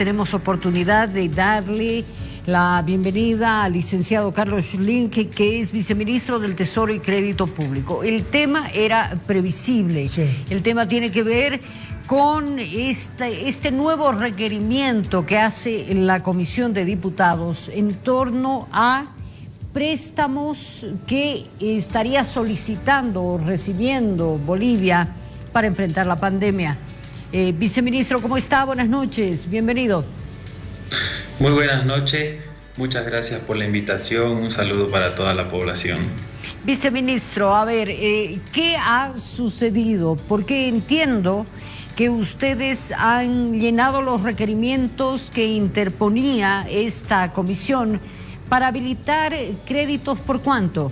tenemos oportunidad de darle la bienvenida al licenciado Carlos Schling, que, es viceministro del Tesoro y Crédito Público. El tema era previsible. El tema tiene que ver con este, este nuevo requerimiento que hace la Comisión de Diputados en torno a préstamos que estaría solicitando o recibiendo Bolivia para enfrentar la pandemia. Eh, viceministro, ¿cómo está? Buenas noches, bienvenido. Muy buenas noches, muchas gracias por la invitación, un saludo para toda la población. Viceministro, a ver, eh, ¿qué ha sucedido? Porque entiendo que ustedes han llenado los requerimientos que interponía esta comisión para habilitar créditos por cuánto?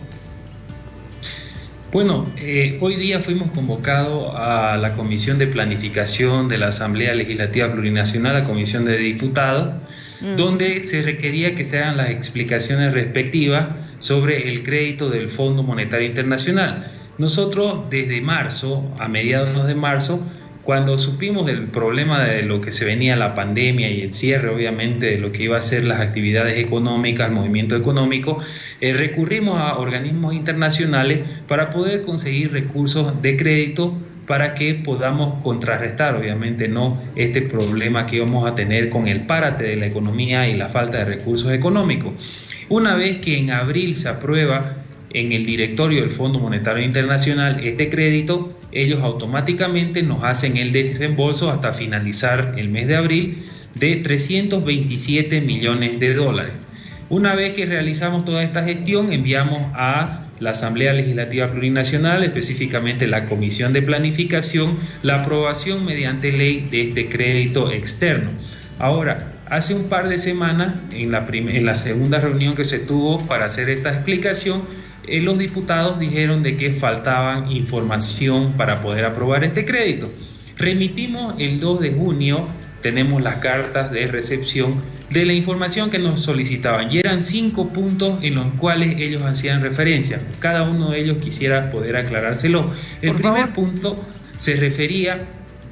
Bueno, eh, hoy día fuimos convocados a la Comisión de Planificación de la Asamblea Legislativa Plurinacional, la Comisión de Diputados, mm. donde se requería que se hagan las explicaciones respectivas sobre el crédito del Fondo Monetario Internacional. Nosotros desde marzo, a mediados de marzo, cuando supimos del problema de lo que se venía la pandemia y el cierre, obviamente, de lo que iba a ser las actividades económicas, el movimiento económico, eh, recurrimos a organismos internacionales para poder conseguir recursos de crédito para que podamos contrarrestar, obviamente, no este problema que íbamos a tener con el párate de la economía y la falta de recursos económicos. Una vez que en abril se aprueba en el directorio del Fondo Monetario Internacional este crédito, ellos automáticamente nos hacen el desembolso hasta finalizar el mes de abril de 327 millones de dólares. Una vez que realizamos toda esta gestión, enviamos a la Asamblea Legislativa Plurinacional, específicamente la Comisión de Planificación, la aprobación mediante ley de este crédito externo. Ahora, hace un par de semanas, en la, en la segunda reunión que se tuvo para hacer esta explicación, eh, los diputados dijeron de que faltaban información para poder aprobar este crédito. Remitimos el 2 de junio, tenemos las cartas de recepción de la información que nos solicitaban y eran cinco puntos en los cuales ellos hacían referencia. Cada uno de ellos quisiera poder aclarárselo. El primer punto se refería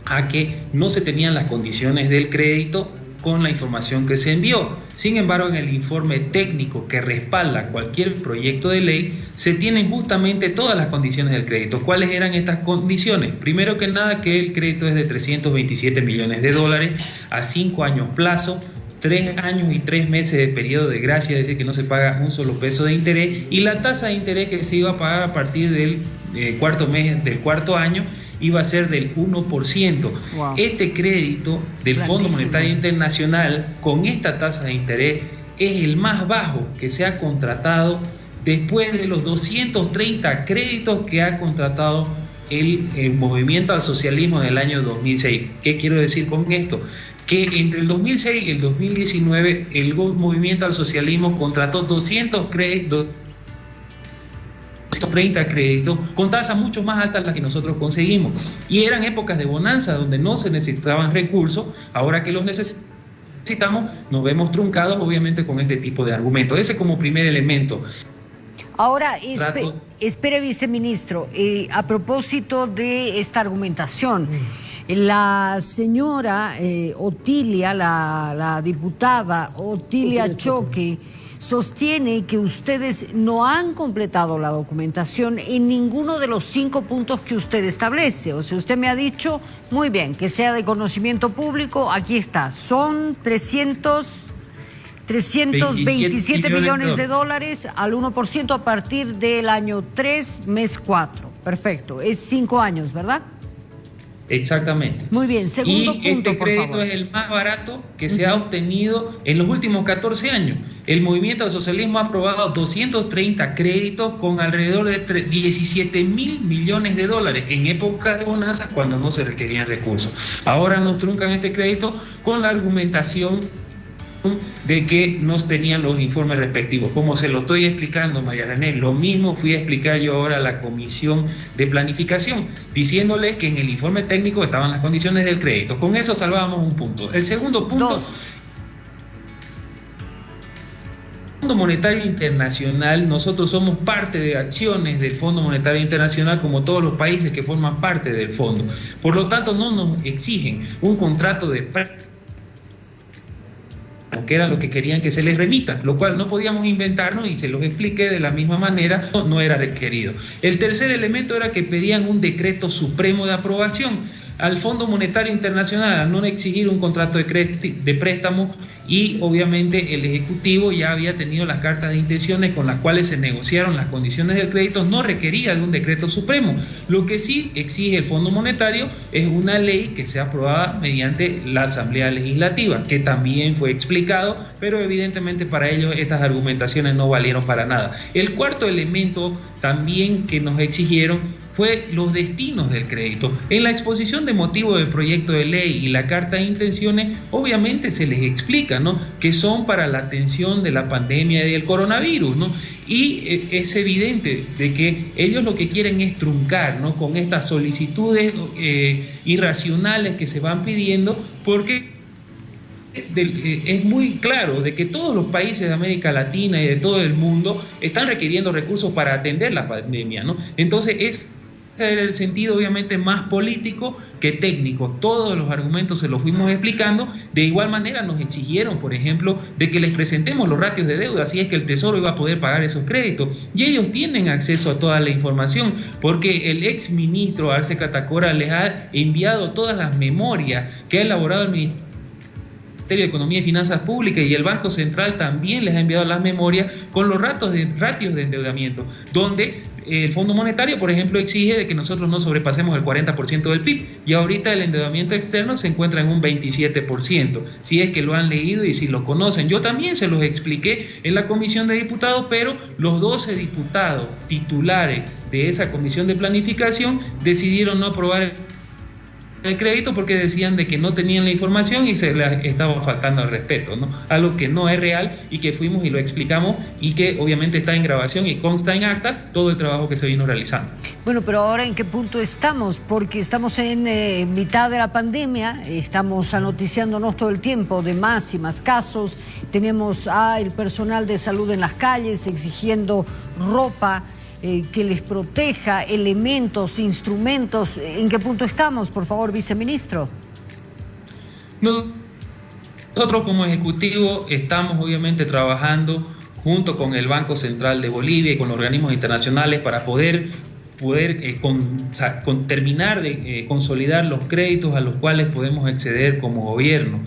a que no se tenían las condiciones del crédito con la información que se envió. Sin embargo, en el informe técnico que respalda cualquier proyecto de ley, se tienen justamente todas las condiciones del crédito. ¿Cuáles eran estas condiciones? Primero que nada, que el crédito es de 327 millones de dólares a cinco años plazo, tres años y tres meses de periodo de gracia, es decir, que no se paga un solo peso de interés, y la tasa de interés que se iba a pagar a partir del eh, cuarto mes del cuarto año iba a ser del 1%. Este crédito del Fondo Monetario Internacional con esta tasa de interés es el más bajo que se ha contratado después de los 230 créditos que ha contratado el, el, movimiento al socialismo en el año 2006. ¿Qué quiero decir con esto? Que entre el 2006 y el 2019 el movimiento al socialismo contrató 200 créditos 30 créditos con tasas mucho más altas las que nosotros conseguimos. Y eran épocas de bonanza donde no se necesitaban recursos, ahora que los necesitamos, nos vemos truncados obviamente con este tipo de argumentos. Ese como primer elemento. Ahora, espere, viceministro, eh, a propósito de esta argumentación, la señora eh, Otilia, la, la diputada Otilia Choque, sostiene que ustedes no han completado la documentación en ninguno de los cinco puntos que usted establece. O sea, usted me ha dicho, muy bien, que sea de conocimiento público, aquí está, son 300... 327 millones de dólares al 1% a partir del año 3, mes 4. Perfecto. Es cinco años, ¿verdad? Exactamente. Muy bien, segundo y Este crédito es el más barato que se ha obtenido en los últimos 14 años. El movimiento al socialismo ha aprobado 230 créditos con alrededor de 17 mil millones de dólares en época de bonanza cuando no se requerían recursos. Ahora nos truncan este crédito con la argumentación de que no tenían los informes respectivos. Como se lo estoy explicando, María René, lo mismo fui a explicar yo ahora a la Comisión de Planificación, diciéndole que en el informe técnico estaban las condiciones del crédito. Con eso salvábamos un punto. El segundo punto... Fondo Monetario Internacional, nosotros somos parte de acciones del Fondo Monetario Internacional como todos los países que forman parte del fondo. Por lo tanto, no nos exigen un contrato de que era lo que querían que se les remita, lo cual no podíamos inventarnos y se los expliqué de la misma manera, no era requerido. El tercer elemento era que pedían un decreto supremo de aprobación al Fondo Monetario Internacional a no exigir un contrato de, préstamo y obviamente el Ejecutivo ya había tenido las cartas de intenciones con las cuales se negociaron las condiciones del crédito, no requería de un decreto supremo. Lo que sí exige el Fondo Monetario es una ley que sea aprobada mediante la Asamblea Legislativa, que también fue explicado, pero evidentemente para ellos estas argumentaciones no valieron para nada. El cuarto elemento también que nos exigieron fue los destinos del crédito. En la exposición de motivo del proyecto de ley y la carta de intenciones, obviamente se les explica, ¿no? Que son para la atención de la pandemia y del coronavirus, ¿no? Y eh, es evidente de que ellos lo que quieren es truncar, ¿no? Con estas solicitudes eh, irracionales que se van pidiendo, porque eh, es muy claro de que todos los países de América Latina y de todo el mundo están requiriendo recursos para atender la pandemia, ¿no? Entonces es el sentido obviamente más político que técnico. Todos los argumentos se los fuimos explicando. De igual manera nos exigieron, por ejemplo, de que les presentemos los ratios de deuda, así es que el Tesoro iba a poder pagar esos créditos. Y ellos tienen acceso a toda la información, porque el ex ministro Arce Catacora les ha enviado todas las memorias que ha elaborado el Ministerio de Economía y Finanzas Públicas y el Banco Central también les ha enviado las memorias con los de, ratios de endeudamiento, donde el Fondo Monetario, por ejemplo, exige de que nosotros no sobrepasemos el 40% del PIB y ahorita el endeudamiento externo se encuentra en un 27%, si es que lo han leído y si lo conocen. Yo también se los expliqué en la Comisión de Diputados, pero los 12 diputados titulares de esa Comisión de Planificación decidieron no aprobar el crédito porque decían de que no tenían la información y se les estaba faltando el respeto, ¿no? Algo que no es real y que fuimos y lo explicamos y que obviamente está en grabación y consta en acta todo el trabajo que se vino realizando. Bueno, pero ahora en qué punto estamos? Porque estamos en eh, mitad de la pandemia, estamos anoticiándonos todo el tiempo de más y más casos, tenemos al personal de salud en las calles exigiendo ropa, eh, que les proteja, elementos, instrumentos. ¿En qué punto estamos, por favor, viceministro? Nosotros como Ejecutivo estamos obviamente trabajando junto con el Banco Central de Bolivia y con los organismos internacionales para poder poder eh, con, terminar de eh, consolidar los créditos a los cuales podemos acceder como gobierno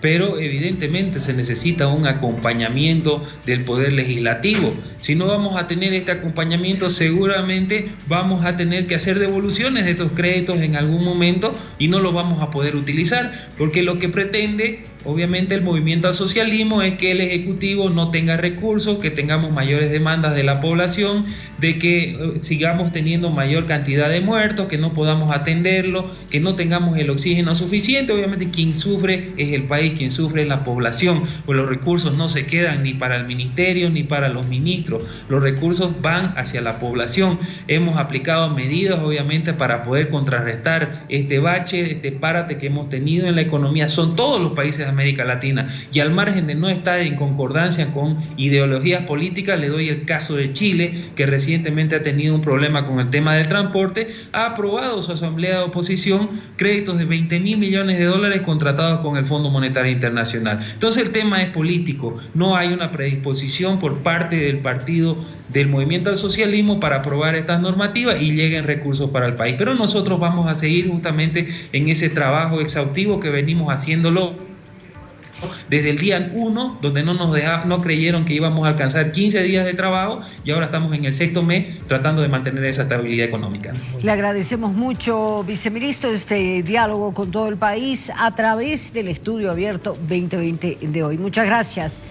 pero evidentemente se necesita un acompañamiento del Poder Legislativo. Si no vamos a tener este acompañamiento, seguramente vamos a tener que hacer devoluciones de estos créditos en algún momento y no los vamos a poder utilizar, porque lo que pretende, obviamente, el movimiento al socialismo es que el Ejecutivo no tenga recursos, que tengamos mayores demandas de la población, de que eh, sigamos teniendo mayor cantidad de muertos, que no podamos atenderlo, que no tengamos el oxígeno suficiente. Obviamente, quien sufre es el país quien sufre es la población, pues los recursos no se quedan ni para el ministerio ni para los ministros, los recursos van hacia la población. Hemos aplicado medidas obviamente para poder contrarrestar este bache, este párate que hemos tenido en la economía, son todos los países de América Latina. Y al margen de no estar en concordancia con ideologías políticas, le doy el caso de Chile, que recientemente ha tenido un problema con el tema del transporte, ha aprobado su asamblea de oposición créditos de 20 mil millones de dólares contratados con el Fondo Monetario internacional. Entonces el tema es político, no hay una predisposición por parte del partido del movimiento al socialismo para aprobar estas normativas y lleguen recursos para el país. Pero nosotros vamos a seguir justamente en ese trabajo exhaustivo que venimos haciéndolo desde el día 1, donde no nos no creyeron que íbamos a alcanzar 15 días de trabajo y ahora estamos en el sexto mes tratando de mantener esa estabilidad económica. Le agradecemos mucho, viceministro, este diálogo con todo el país a través del estudio abierto 2020 de hoy. Muchas gracias.